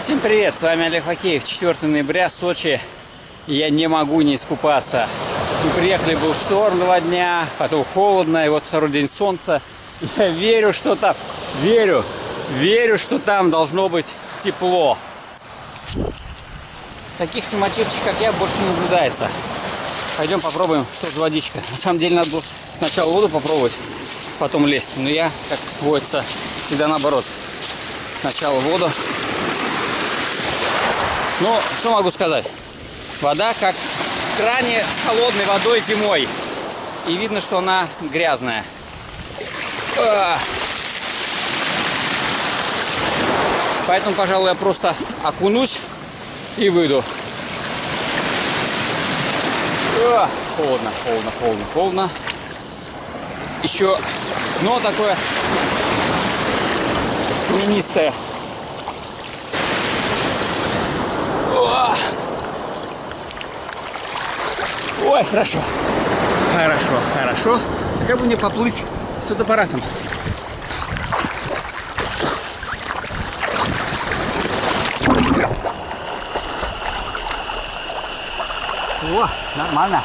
Всем привет, с вами Олег Хокеев, 4 ноября, Сочи. Я не могу не искупаться. Мы приехали, был шторм два дня, потом холодно, и вот второй день солнца. Я верю, что там, верю, верю, что там должно быть тепло. Таких чумачевчик, как я, больше не наблюдается. Пойдем попробуем, что за водичка. На самом деле надо было сначала воду попробовать, потом лезть. Но я, как водится, всегда наоборот. Сначала воду. Ну, что могу сказать? Вода как в кране с холодной водой зимой. И видно, что она грязная. А. Поэтому, пожалуй, я просто окунусь и выйду. А, холодно, холодно, холодно, холодно. Еще дно такое каменистое. Ой, хорошо. Хорошо, хорошо. Как бы мне поплыть с фотоаппаратом? О, нормально.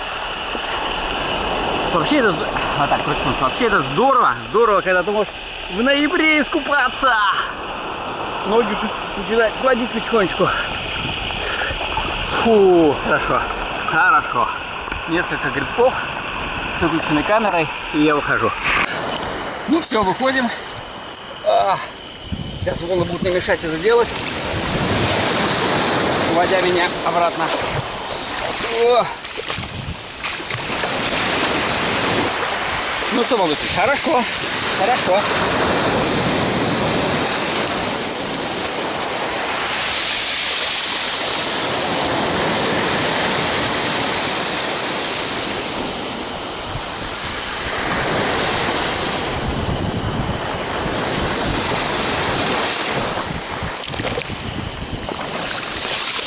Вообще это... Вот так, солнца. Вообще это здорово. Здорово, когда ты можешь в ноябре искупаться. Ноги уже начинают сводить потихонечку. Фу, хорошо. Хорошо. Несколько грибков с выключенной камерой, и я выхожу. Ну все, выходим. А, сейчас волны будут не мешать это делать, уводя меня обратно. О. Ну что могу сказать? Хорошо, хорошо.